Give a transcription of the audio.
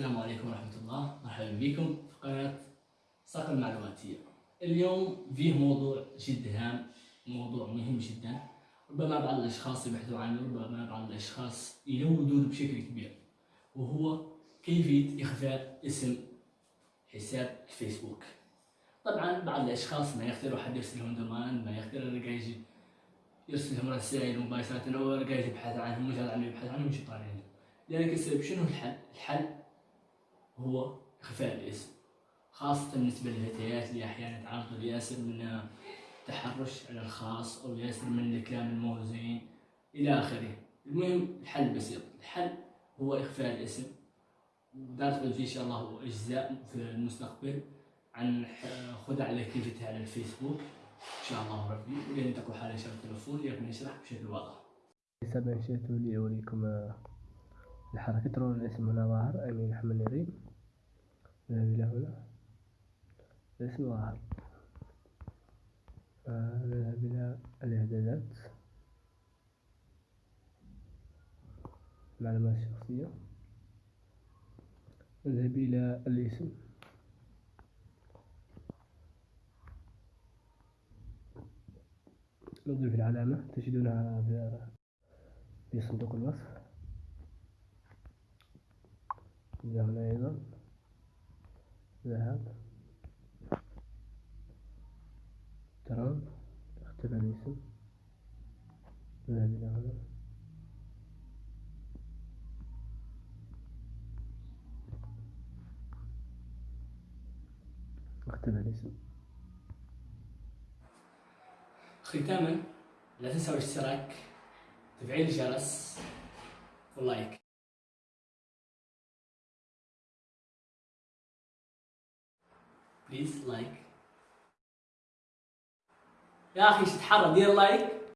السلام عليكم ورحمة الله. مرحبا بكم في قناة صقر المعلوماتية. اليوم فيه موضوع جد هام موضوع مهم جدا. ربما بعض الأشخاص يبحثوا عنه ربما بعض الأشخاص يلودون بشكل كبير وهو كيفية إخفاء اسم حساب الفيسبوك طبعا بعض الأشخاص ما يقدروا حد يرسلهم دومان ما يقدر يجي يرسلهم رسائل مباشرة أو يبحث عنهم مجرد عنه يبحث عنهم مش طالعين لذلك السبب شنو الحل؟ الحل هو إخفاء الاسم خاصة بالنسبة للفتيات اللي أحيانا يتعرضوا لياسر من التحرش على الخاص أو ياسر من الكلام الموزين إلى آخره. المهم الحل بسيط. الحل هو إخفاء الاسم. فيه إن شاء الله أجزاء في المستقبل عن خدع الأكتيفيتي على الفيسبوك. إن شاء الله ربي. ولين تكون حالة شرط التلفون لكن نشرح بشكل واضح. حساب أنشأته لأوريكم الحركة ترون الاسم هنا ظاهر أمين محمد نريم إلى هنا الإسم. ظاهر نذهب إلى الإعدادات المعلومات الشخصية نذهب إلى الإسم. نضيف العلامة تجدونها في صندوق الوصف. هنا أيضا. ذهب. ترون اختفى الاسم. ذهب إلى هنا. اختفى الاسم. ختاما لا تنسوا الاشتراك تفعيل الجرس و like please like يا أخي تحرى دير like